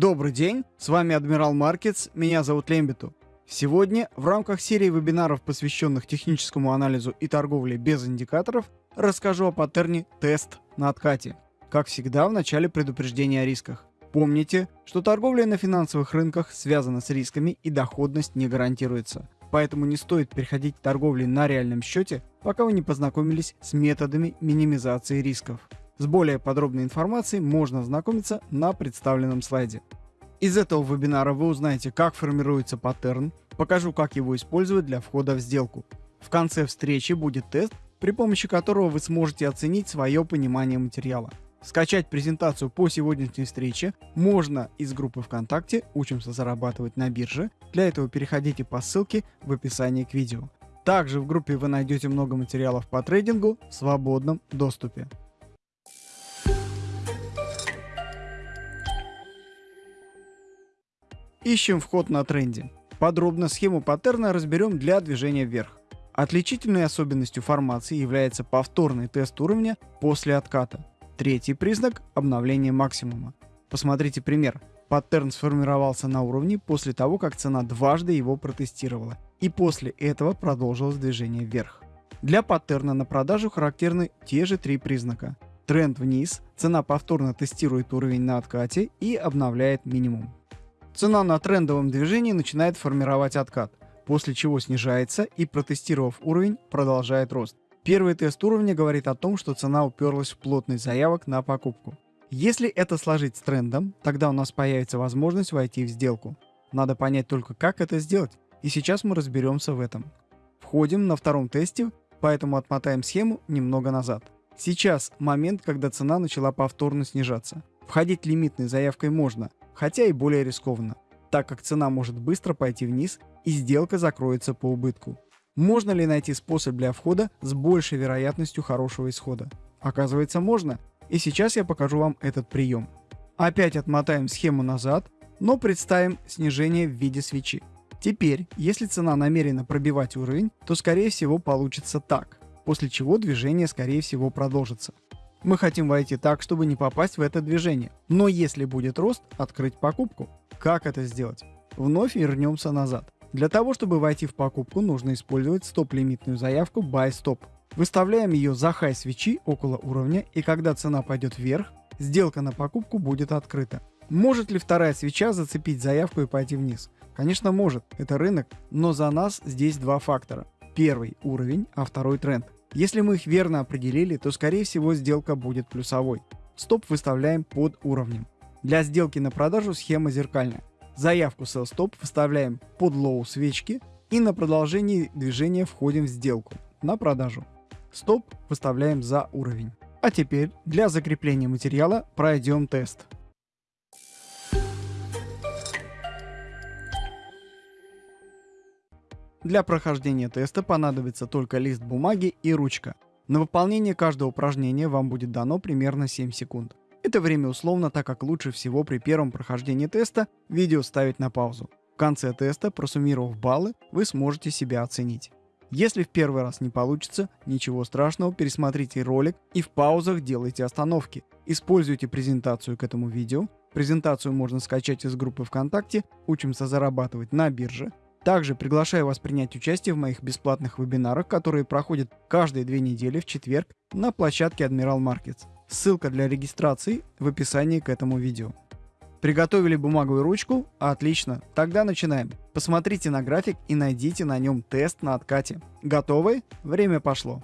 Добрый день, с вами Адмирал Маркетс, меня зовут Лембиту. Сегодня в рамках серии вебинаров, посвященных техническому анализу и торговле без индикаторов, расскажу о паттерне тест на откате. Как всегда, в начале предупреждения о рисках. Помните, что торговля на финансовых рынках связана с рисками и доходность не гарантируется. Поэтому не стоит переходить к торговле на реальном счете, пока вы не познакомились с методами минимизации рисков. С более подробной информацией можно ознакомиться на представленном слайде. Из этого вебинара вы узнаете, как формируется паттерн, покажу, как его использовать для входа в сделку. В конце встречи будет тест, при помощи которого вы сможете оценить свое понимание материала. Скачать презентацию по сегодняшней встрече можно из группы ВКонтакте «Учимся зарабатывать на бирже». Для этого переходите по ссылке в описании к видео. Также в группе вы найдете много материалов по трейдингу в свободном доступе. Ищем вход на тренде. Подробно схему паттерна разберем для движения вверх. Отличительной особенностью формации является повторный тест уровня после отката. Третий признак – обновление максимума. Посмотрите пример. Паттерн сформировался на уровне после того, как цена дважды его протестировала, и после этого продолжилось движение вверх. Для паттерна на продажу характерны те же три признака. Тренд вниз, цена повторно тестирует уровень на откате и обновляет минимум. Цена на трендовом движении начинает формировать откат, после чего снижается и, протестировав уровень, продолжает рост. Первый тест уровня говорит о том, что цена уперлась в плотность заявок на покупку. Если это сложить с трендом, тогда у нас появится возможность войти в сделку. Надо понять только, как это сделать, и сейчас мы разберемся в этом. Входим на втором тесте, поэтому отмотаем схему немного назад. Сейчас момент, когда цена начала повторно снижаться. Входить лимитной заявкой можно, хотя и более рискованно, так как цена может быстро пойти вниз и сделка закроется по убытку. Можно ли найти способ для входа с большей вероятностью хорошего исхода? Оказывается, можно. И сейчас я покажу вам этот прием. Опять отмотаем схему назад, но представим снижение в виде свечи. Теперь, если цена намерена пробивать уровень, то скорее всего получится так, после чего движение скорее всего продолжится. Мы хотим войти так, чтобы не попасть в это движение. Но если будет рост, открыть покупку. Как это сделать? Вновь вернемся назад. Для того, чтобы войти в покупку, нужно использовать стоп-лимитную заявку Buy Stop. Выставляем ее за хай свечи около уровня, и когда цена пойдет вверх, сделка на покупку будет открыта. Может ли вторая свеча зацепить заявку и пойти вниз? Конечно может, это рынок, но за нас здесь два фактора. Первый – уровень, а второй – тренд. Если мы их верно определили, то скорее всего сделка будет плюсовой. Стоп выставляем под уровнем. Для сделки на продажу схема зеркальная. Заявку sell stop выставляем под low свечки и на продолжении движения входим в сделку на продажу. Стоп выставляем за уровень. А теперь для закрепления материала пройдем тест. Для прохождения теста понадобится только лист бумаги и ручка. На выполнение каждого упражнения вам будет дано примерно 7 секунд. Это время условно, так как лучше всего при первом прохождении теста видео ставить на паузу. В конце теста, просуммировав баллы, вы сможете себя оценить. Если в первый раз не получится, ничего страшного, пересмотрите ролик и в паузах делайте остановки. Используйте презентацию к этому видео. Презентацию можно скачать из группы ВКонтакте «Учимся зарабатывать на бирже». Также приглашаю вас принять участие в моих бесплатных вебинарах, которые проходят каждые две недели в четверг на площадке Admiral Markets. Ссылка для регистрации в описании к этому видео. Приготовили бумагу и ручку? Отлично, тогда начинаем. Посмотрите на график и найдите на нем тест на откате. Готовы? Время пошло.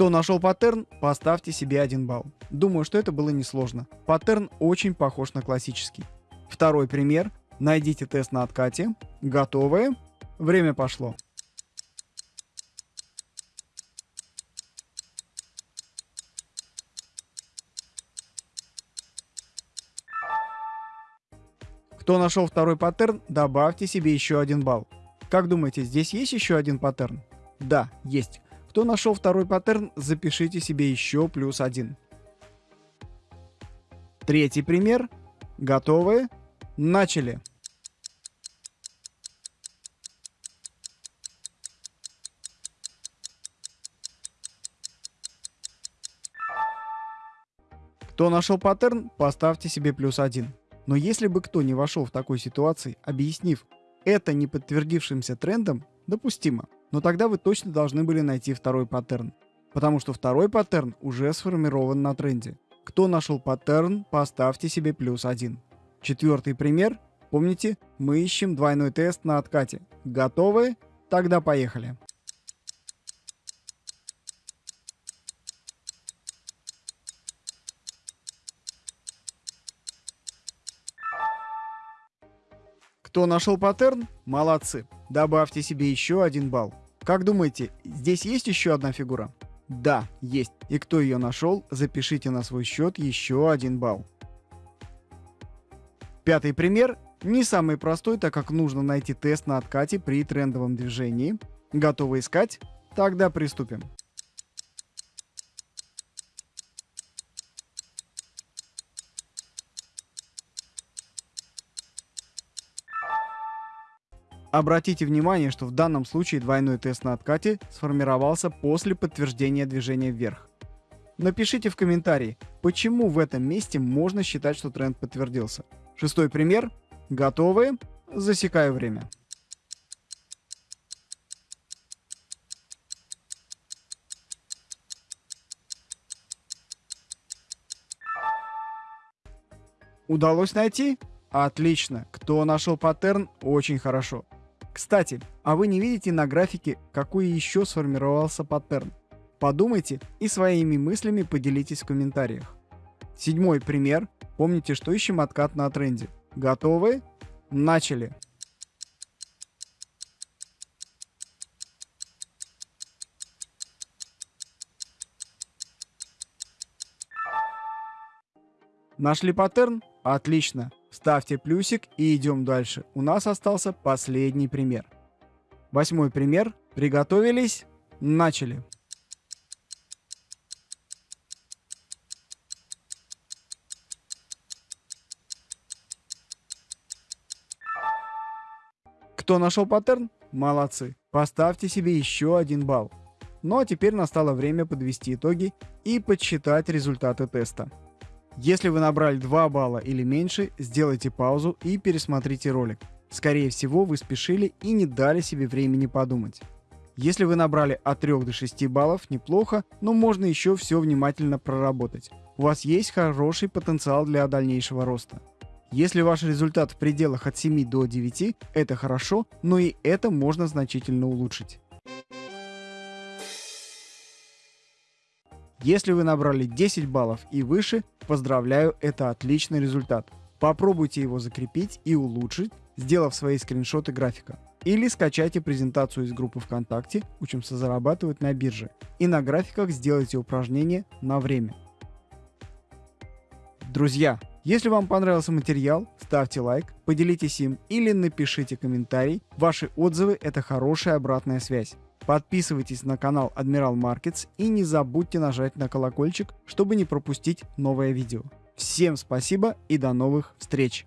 Кто нашел паттерн, поставьте себе один балл. Думаю, что это было несложно. Паттерн очень похож на классический. Второй пример. Найдите тест на откате. Готовы? Время пошло. Кто нашел второй паттерн, добавьте себе еще один балл. Как думаете, здесь есть еще один паттерн? Да, есть. Кто нашел второй паттерн, запишите себе еще плюс один. Третий пример. Готовы? Начали! Кто нашел паттерн, поставьте себе плюс один. Но если бы кто не вошел в такой ситуации, объяснив это не подтвердившимся трендом, допустимо. Но тогда вы точно должны были найти второй паттерн. Потому что второй паттерн уже сформирован на тренде. Кто нашел паттерн, поставьте себе плюс один. Четвертый пример. Помните, мы ищем двойной тест на откате. Готовы? Тогда поехали. Кто нашел паттерн? Молодцы. Добавьте себе еще один балл. Как думаете, здесь есть еще одна фигура? Да, есть. И кто ее нашел, запишите на свой счет еще один балл. Пятый пример. Не самый простой, так как нужно найти тест на откате при трендовом движении. Готовы искать? Тогда приступим. Обратите внимание, что в данном случае двойной тест на откате сформировался после подтверждения движения вверх. Напишите в комментарии, почему в этом месте можно считать, что тренд подтвердился. Шестой пример. Готовы? Засекаю время. Удалось найти? Отлично. Кто нашел паттерн? Очень хорошо. Кстати, а вы не видите на графике, какой еще сформировался паттерн? Подумайте и своими мыслями поделитесь в комментариях. Седьмой пример. Помните, что ищем откат на тренде. Готовы? Начали! Нашли паттерн? Отлично. Ставьте плюсик и идем дальше. У нас остался последний пример. Восьмой пример. Приготовились? Начали. Кто нашел паттерн? Молодцы. Поставьте себе еще один балл. Ну а теперь настало время подвести итоги и подсчитать результаты теста. Если вы набрали 2 балла или меньше, сделайте паузу и пересмотрите ролик. Скорее всего, вы спешили и не дали себе времени подумать. Если вы набрали от 3 до 6 баллов, неплохо, но можно еще все внимательно проработать. У вас есть хороший потенциал для дальнейшего роста. Если ваш результат в пределах от 7 до 9, это хорошо, но и это можно значительно улучшить. Если вы набрали 10 баллов и выше, поздравляю, это отличный результат. Попробуйте его закрепить и улучшить, сделав свои скриншоты графика. Или скачайте презентацию из группы ВКонтакте «Учимся зарабатывать на бирже» и на графиках сделайте упражнение на время. Друзья, если вам понравился материал, ставьте лайк, поделитесь им или напишите комментарий. Ваши отзывы – это хорошая обратная связь. Подписывайтесь на канал Admiral Markets и не забудьте нажать на колокольчик, чтобы не пропустить новое видео. Всем спасибо и до новых встреч!